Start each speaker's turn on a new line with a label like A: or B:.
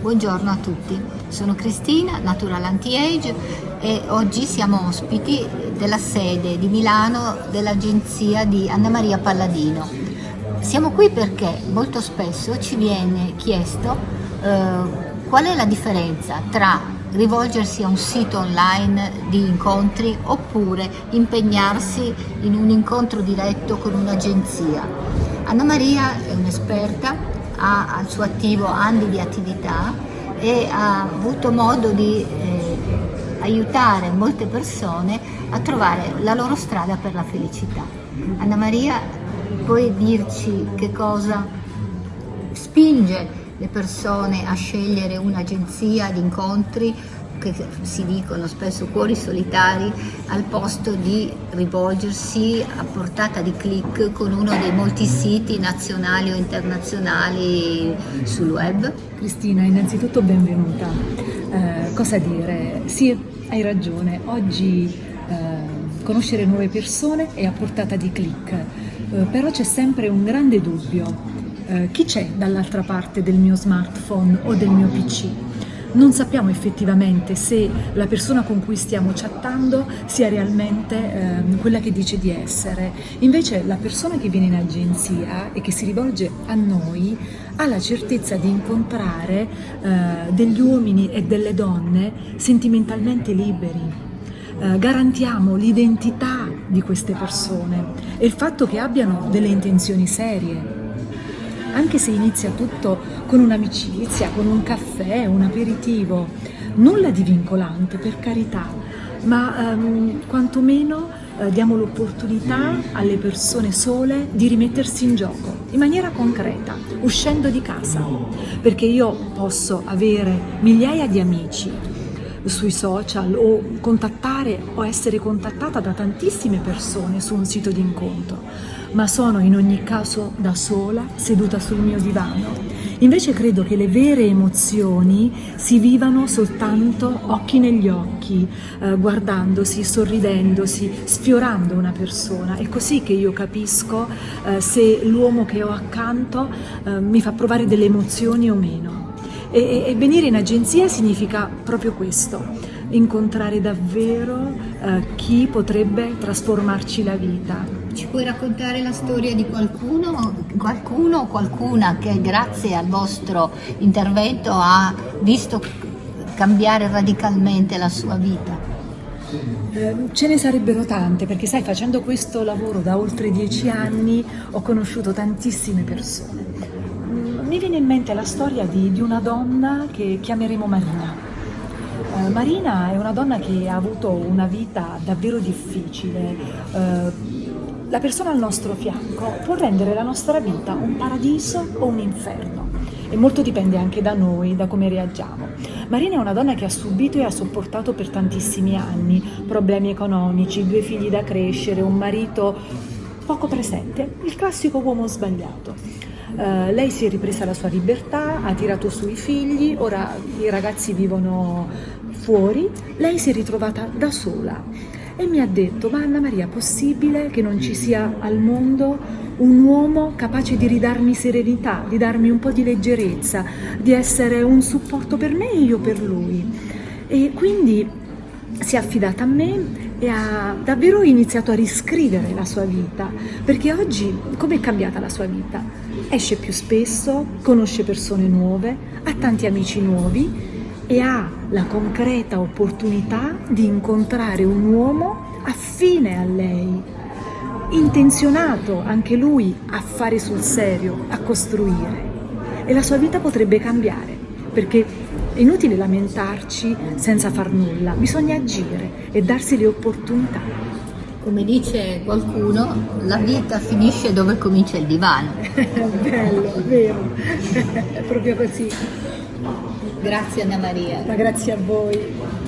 A: Buongiorno a tutti, sono Cristina, Natural Anti-Age e oggi siamo ospiti della sede di Milano dell'agenzia di Anna Maria Palladino. Siamo qui perché molto spesso ci viene chiesto eh, qual è la differenza tra rivolgersi a un sito online di incontri oppure impegnarsi in un incontro diretto con un'agenzia. Anna Maria è un'esperta ha al suo attivo anni di attività e ha avuto modo di eh, aiutare molte persone a trovare la loro strada per la felicità. Anna Maria, puoi dirci che cosa spinge le persone a scegliere un'agenzia di incontri che si dicono spesso cuori solitari al posto di rivolgersi a portata di clic con uno dei molti siti nazionali o internazionali sul web?
B: Cristina, innanzitutto benvenuta. Eh, cosa dire? Sì, hai ragione, oggi eh, conoscere nuove persone è a portata di clic, eh, però c'è sempre un grande dubbio. Eh, chi c'è dall'altra parte del mio smartphone o del mio PC? Non sappiamo effettivamente se la persona con cui stiamo chattando sia realmente eh, quella che dice di essere. Invece la persona che viene in agenzia e che si rivolge a noi ha la certezza di incontrare eh, degli uomini e delle donne sentimentalmente liberi. Eh, garantiamo l'identità di queste persone e il fatto che abbiano delle intenzioni serie anche se inizia tutto con un'amicizia, con un caffè, un aperitivo, nulla di vincolante per carità, ma um, quantomeno uh, diamo l'opportunità alle persone sole di rimettersi in gioco in maniera concreta, uscendo di casa, perché io posso avere migliaia di amici sui social o contattare o essere contattata da tantissime persone su un sito di incontro, ma sono in ogni caso da sola, seduta sul mio divano. Invece credo che le vere emozioni si vivano soltanto occhi negli occhi, eh, guardandosi, sorridendosi, sfiorando una persona. È così che io capisco eh, se l'uomo che ho accanto eh, mi fa provare delle emozioni o meno. E, e, venire in agenzia significa proprio questo, incontrare davvero eh, chi potrebbe trasformarci la vita.
A: Ci puoi raccontare la storia di qualcuno, qualcuno o qualcuna che grazie al vostro intervento ha visto cambiare radicalmente la sua vita?
B: Eh, ce ne sarebbero tante perché sai facendo questo lavoro da oltre dieci anni ho conosciuto tantissime persone mi viene in mente la storia di, di una donna che chiameremo Marina. Uh, Marina è una donna che ha avuto una vita davvero difficile. Uh, la persona al nostro fianco può rendere la nostra vita un paradiso o un inferno e molto dipende anche da noi, da come reagiamo. Marina è una donna che ha subito e ha sopportato per tantissimi anni problemi economici, due figli da crescere, un marito poco presente, il classico uomo sbagliato. Uh, lei si è ripresa la sua libertà, ha tirato su i figli, ora i ragazzi vivono fuori, lei si è ritrovata da sola e mi ha detto, ma Anna Maria, possibile che non ci sia al mondo un uomo capace di ridarmi serenità, di darmi un po' di leggerezza, di essere un supporto per me e io per lui? E quindi si è affidata a me e ha davvero iniziato a riscrivere la sua vita, perché oggi come è cambiata la sua vita? Esce più spesso, conosce persone nuove, ha tanti amici nuovi e ha la concreta opportunità di incontrare un uomo affine a lei, intenzionato anche lui a fare sul serio, a costruire. E la sua vita potrebbe cambiare, perché è inutile lamentarci senza far nulla, bisogna agire e darsi le opportunità.
A: Come dice qualcuno, la vita finisce dove comincia il divano.
B: Bello, vero, è proprio così.
A: Grazie Anna Maria.
B: Ma grazie a voi.